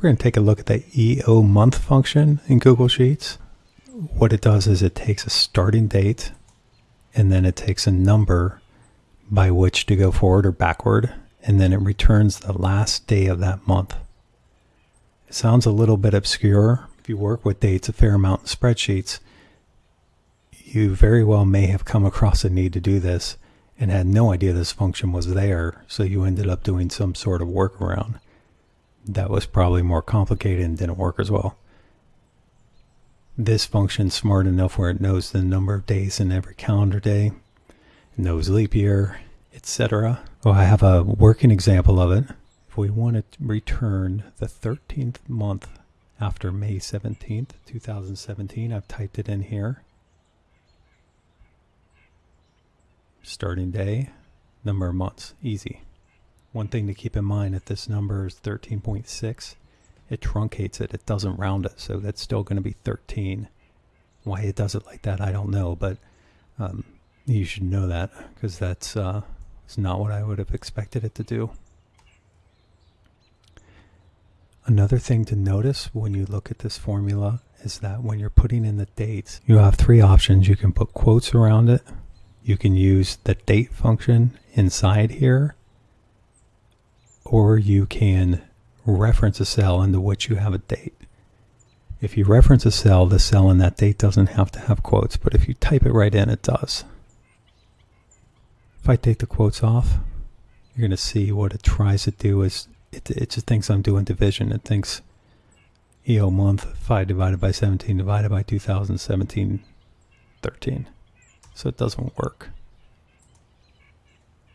we're going to take a look at the EO month function in Google Sheets. What it does is it takes a starting date and then it takes a number by which to go forward or backward and then it returns the last day of that month. It sounds a little bit obscure. If you work with dates a fair amount in spreadsheets, you very well may have come across a need to do this and had no idea this function was there, so you ended up doing some sort of workaround. That was probably more complicated and didn't work as well. This function's smart enough where it knows the number of days in every calendar day, knows leap year, etc. Well, oh, I have a working example of it. If we want to return the 13th month after May 17th, 2017, I've typed it in here. starting day, number of months, easy. One thing to keep in mind if this number is 13.6, it truncates it, it doesn't round it, so that's still going to be 13. Why it does it like that, I don't know, but um, you should know that because that's uh, not what I would have expected it to do. Another thing to notice when you look at this formula is that when you're putting in the dates, you have three options. You can put quotes around it, you can use the date function inside here, or you can reference a cell into which you have a date. If you reference a cell, the cell in that date doesn't have to have quotes, but if you type it right in, it does. If I take the quotes off, you're going to see what it tries to do is it, it just thinks I'm doing division. It thinks EO month 5 divided by 17 divided by 2017 13 so it doesn't work.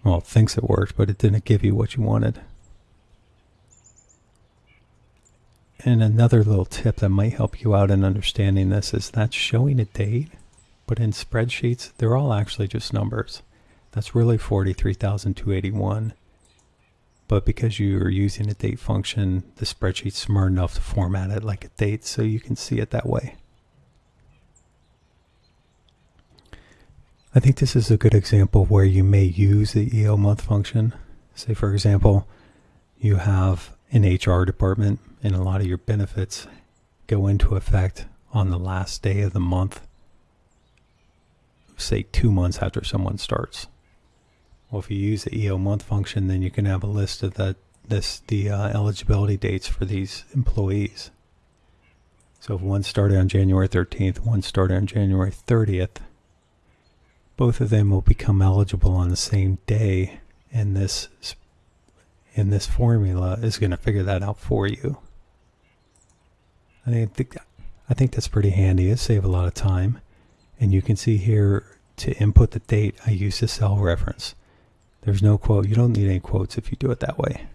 Well, it thinks it worked, but it didn't give you what you wanted. And another little tip that might help you out in understanding this is that showing a date, but in spreadsheets, they're all actually just numbers. That's really 43,281. But because you're using a date function, the spreadsheet's smart enough to format it like a date so you can see it that way. I think this is a good example where you may use the EO month function. Say, for example, you have an HR department and a lot of your benefits go into effect on the last day of the month, say two months after someone starts. Well, if you use the EO month function, then you can have a list of the, this, the uh, eligibility dates for these employees. So if one started on January 13th, one started on January 30th, both of them will become eligible on the same day and this and this formula is going to figure that out for you. I think I think that's pretty handy. It save a lot of time. And you can see here to input the date, I use the cell reference. There's no quote. You don't need any quotes if you do it that way.